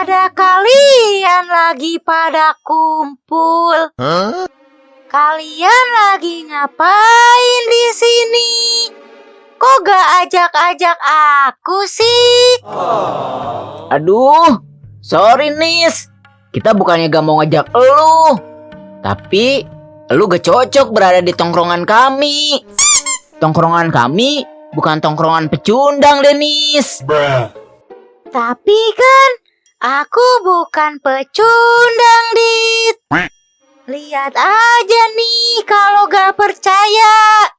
Ada kalian lagi pada kumpul. Kalian lagi ngapain di sini? Kok gak ajak-ajak aku sih? Aduh, sorry Nis. Kita bukannya gak mau ngajak elu. Tapi, elu gak cocok berada di tongkrongan kami. Tongkrongan kami bukan tongkrongan pecundang, Denis. Tapi kan aku bukan pecundang, Dit. Lihat aja nih kalau gak percaya.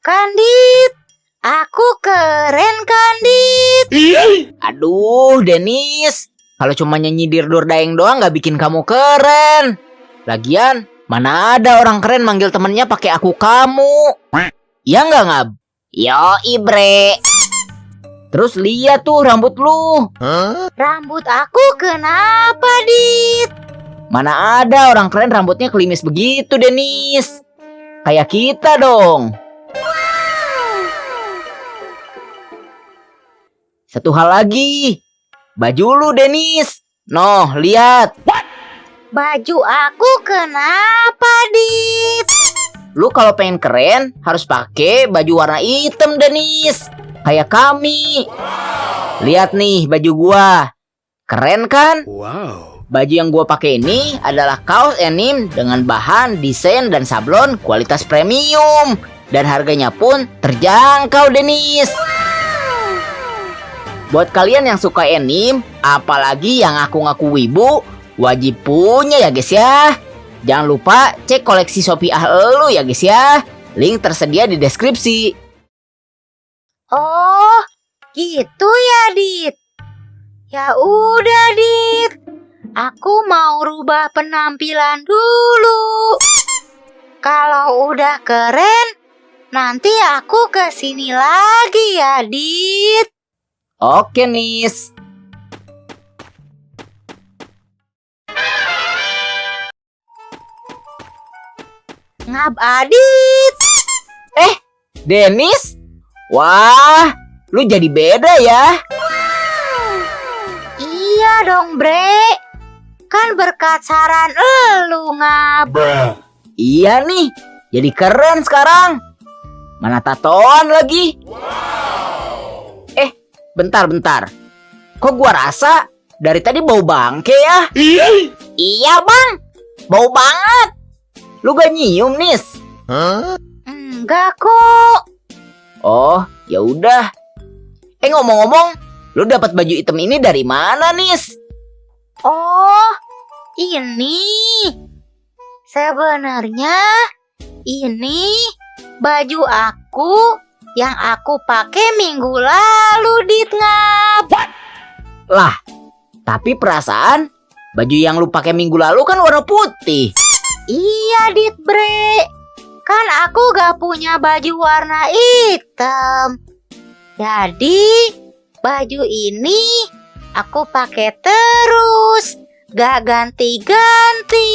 Tuh kan, Dit. Aku keren kan, Dit? Aduh, Denis. Kalau cuma nyanyi dirdur daeng doang gak bikin kamu keren. Lagian, mana ada orang keren manggil temennya pakai aku kamu. Iya nggak ngab? Yo, Ibre. Terus lihat tuh rambut lu. Rambut aku kenapa, Dit? Mana ada orang keren rambutnya kelimis begitu, Denis. Kayak kita dong. Satu hal lagi. Baju lu, Denis. Noh, lihat. Baju aku kenapa, Dit? Lu kalau pengen keren harus pakai baju warna hitam, Denis. Kayak kami. Lihat nih baju gua. Keren kan? Wow. Baju yang gua pakai ini adalah kaos denim dengan bahan, desain dan sablon kualitas premium dan harganya pun terjangkau, Denis. Buat kalian yang suka anime, apalagi yang ngaku-ngaku wibu, wajib punya ya guys ya. Jangan lupa cek koleksi Shopee ah lu ya guys ya. Link tersedia di deskripsi. Oh, gitu ya, Dit. Ya udah, Dit. Aku mau rubah penampilan dulu. Kalau udah keren, nanti aku ke sini lagi ya, Dit. Oke, Nis. Ngab Adit. Eh, Denis? Wah, lu jadi beda ya. Iya dong, Bre. Kan berkat saran elu, Ngab. Iya nih, jadi keren sekarang. Mana tatoan lagi? Eh, bentar-bentar. Kok gua rasa dari tadi bau bangke ya? Iya bang, bau banget. Lu gak nyium nis? Enggak kok. Oh, ya udah. Eh ngomong-ngomong, lu dapat baju hitam ini dari mana nis? Oh, ini. Sebenarnya ini baju aku yang aku pakai minggu lalu, Dit Ngab. Lah, tapi perasaan baju yang lu pakai minggu lalu kan warna putih. Iya, Dit Bre. Kan aku gak punya baju warna hitam. Jadi, baju ini aku pakai terus. Gak ganti-ganti.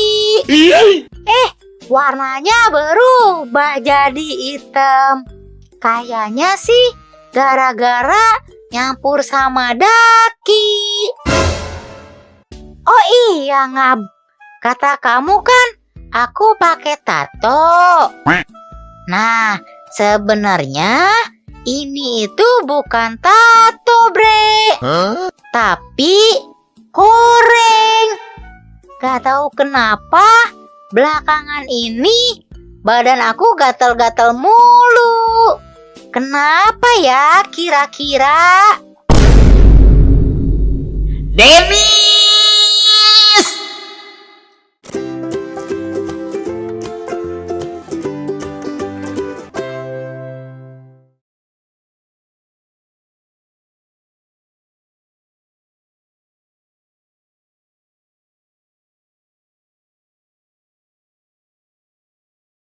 Eh, warnanya berubah jadi hitam. Kayaknya sih gara-gara nyampur sama daki. Oh iya, Ngab. Kata kamu kan aku pakai tato. Nah, sebenarnya ini itu bukan tato, Bre. Tapi koreng. Gak tahu kenapa belakangan ini badan aku gatal-gatal mulu. Kenapa ya kira-kira? Denis!